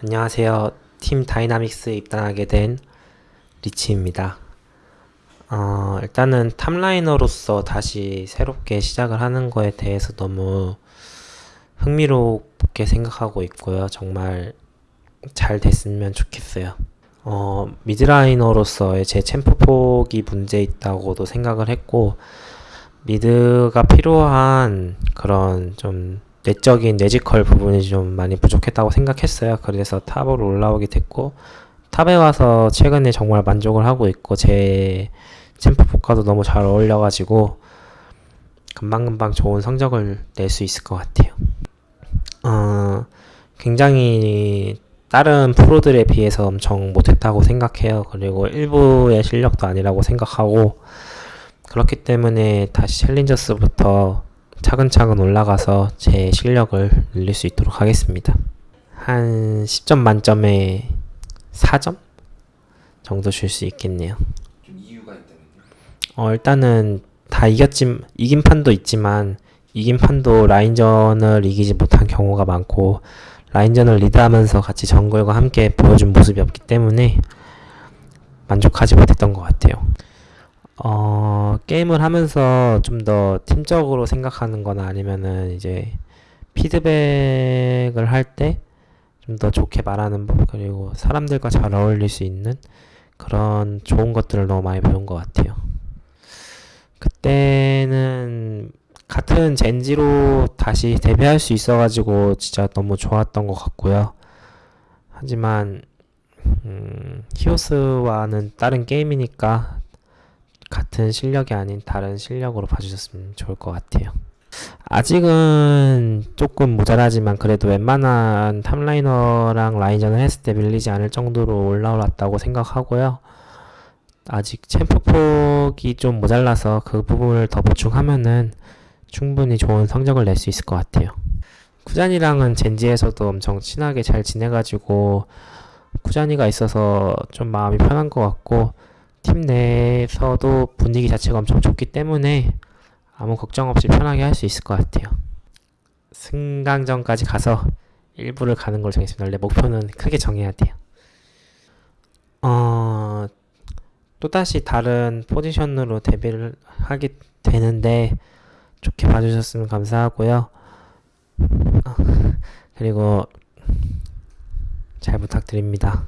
안녕하세요. 팀 다이나믹스에 입단하게 된 리치입니다. 어, 일단은 top laner로서 다시 새롭게 시작을 하는 거에 대해서 너무 흥미롭게 생각하고 있고요. 정말 잘 됐으면 좋겠어요. 어, mid laner로서의 제 챔프 폭이 문제 있다고도 생각을 했고, mid가 필요한 그런 좀 내적인 내지컬 부분이 좀 많이 부족했다고 생각했어요. 그래서 탑으로 올라오게 됐고 탑에 와서 최근에 정말 만족을 하고 있고 제 챔프 포카도 너무 잘 어울려가지고 금방금방 좋은 성적을 낼 수 있을 것 같아요. 어, 굉장히 다른 프로들에 비해서 엄청 못했다고 생각해요. 그리고 일부의 실력도 아니라고 생각하고 그렇기 때문에 다시 챌린저스부터 차근차근 올라가서 제 실력을 늘릴 수 있도록 하겠습니다. 한 10점 만점에 4점 정도 줄 수 있겠네요. 어, 일단은 다 이겼지, 이긴 판도 있지만 이긴 판도 라인전을 이기지 못한 경우가 많고 라인전을 리드하면서 같이 정글과 함께 보여준 모습이 없기 때문에 만족하지 못했던 것 같아요. 어, 게임을 하면서 좀 더 팀적으로 생각하는 거나 아니면은 이제 피드백을 할 때 좀 더 좋게 말하는 법, 그리고 사람들과 잘 어울릴 수 있는 그런 좋은 것들을 너무 많이 배운 것 같아요. 그때는 같은 젠지로 다시 데뷔할 수 있어가지고 진짜 너무 좋았던 것 같고요. 하지만, 음, 히오스와는 다른 게임이니까 같은 실력이 아닌 다른 실력으로 봐주셨으면 좋을 것 같아요. 아직은 조금 모자라지만 그래도 웬만한 탑라이너랑 라인전을 했을 때 밀리지 않을 정도로 올라왔다고 생각하고요. 아직 챔프 폭이 좀 모자라서 그 부분을 더 보충하면은 충분히 좋은 성적을 낼 수 있을 것 같아요. 쿠잔이랑은 젠지에서도 엄청 친하게 잘 지내가지고 쿠잔이가 있어서 좀 마음이 편한 것 같고 팀 내에서도 분위기 자체가 엄청 좋기 때문에 아무 걱정 없이 편하게 할 수 있을 것 같아요. 승강전까지 가서 일부를 가는 걸 정했습니다. 원래 목표는 크게 정해야 돼요. 어, 또다시 다른 포지션으로 데뷔를 하게 되는데 좋게 봐주셨으면 감사하고요. 어, 그리고 잘 부탁드립니다.